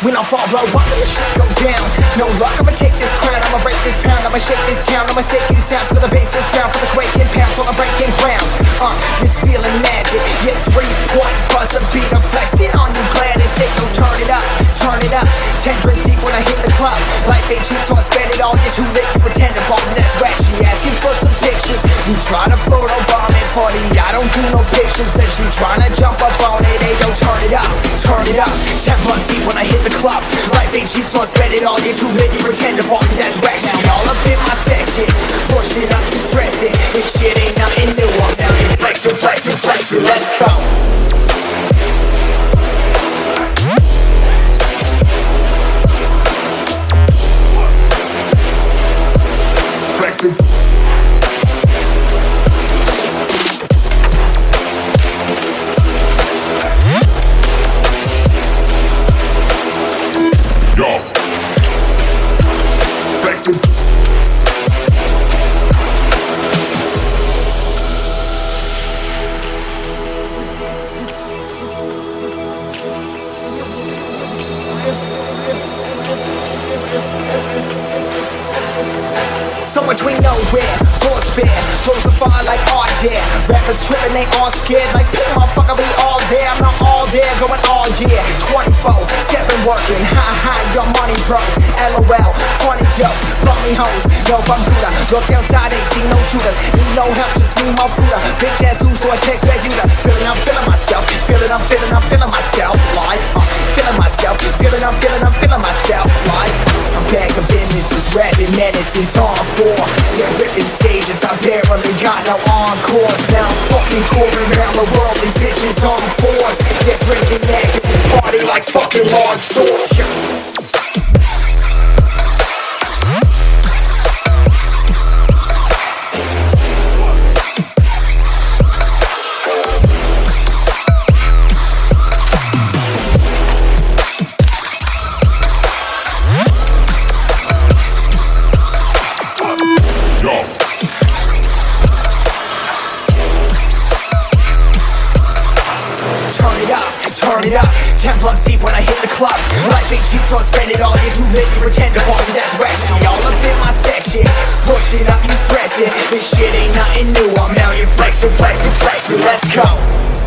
I'll fall blow up and the shit go down. No luck, I'ma take this crown, I'ma break this pound, I'ma shake this town. I'm mistaking sounds for the bases drown, for the quaking pounds on the breaking ground. Uh, this feeling magic, yeah, three point buzz a beat, I'm flexing on you, glad it's it. So turn it up, turn it up. Ten deep when I hit the club. Life ain't cheap, so I spend it all. You're too late, you pretend to bomb, that's whack. She asking for some pictures. You try to photo bomb it, party, I don't do no pictures. Then she trying to jump up on it, hey, yo, turn it up, turn it up. Ten deep when I hit the club. Life ain't cheap, so I spend it all. You're too late, you pretend to bomb, that's whack. She all up in my section, push it up, you stress it. This shit ain't nothing new. I'm down here flexing, flexing, flexing. Let's go. Flexing. Flexing. So much we know where force bear, flows a fire like art, yeah. Rappers tripping, they all scared, like, pick motherfucker, we all there. I'm not all there, going all year. 24, 7 working, ha ha, your money broke. LOL, funny jokes, funny hoes, no computer. Look outside, ain't see no shooters. Need no help, just need more Buddha. Bitch ass who, so I text back you. Feeling, I'm feeling myself, feeling, I'm feeling, I'm menace is on four. Yeah, ripping stages, I barely got no encores. Now I'm fucking touring around the world, these bitches on fours. Yeah, drinking naked, party like fucking Lord Storch. Ten bucks deep when I hit the club. Life ain't cheap, so I spend it all. You're too lit, you pretend to party, that's ratchet. All up in my section. Push it up, you stress it. This shit ain't nothing new. I'm out here flexing, flexing, flexing. Let's go.